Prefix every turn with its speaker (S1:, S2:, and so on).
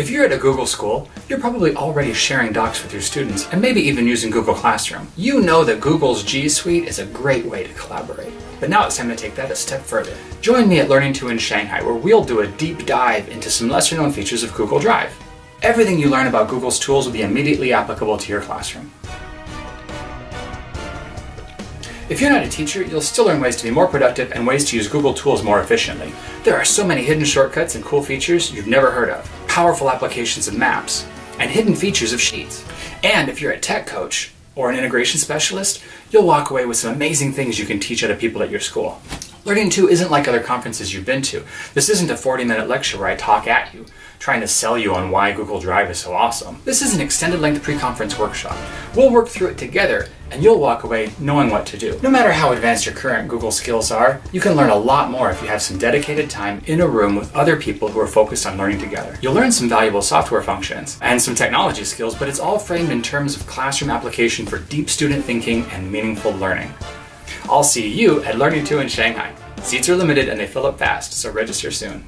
S1: If you're at a Google school, you're probably already sharing docs with your students and maybe even using Google Classroom. You know that Google's G Suite is a great way to collaborate. But now it's time to take that a step further. Join me at Learning 2 in Shanghai where we'll do a deep dive into some lesser known features of Google Drive. Everything you learn about Google's tools will be immediately applicable to your classroom. If you're not a teacher, you'll still learn ways to be more productive and ways to use Google tools more efficiently. There are so many hidden shortcuts and cool features you've never heard of, powerful applications of maps, and hidden features of Sheets. And if you're a tech coach or an integration specialist, you'll walk away with some amazing things you can teach other people at your school. Learning 2 isn't like other conferences you've been to. This isn't a 40 minute lecture where I talk at you, trying to sell you on why Google Drive is so awesome. This is an extended length pre-conference workshop. We'll work through it together and you'll walk away knowing what to do. No matter how advanced your current Google skills are, you can learn a lot more if you have some dedicated time in a room with other people who are focused on learning together. You'll learn some valuable software functions and some technology skills, but it's all framed in terms of classroom application for deep student thinking and meaningful learning. I'll see you at Learning 2 in Shanghai. Seats are limited and they fill up fast, so register soon.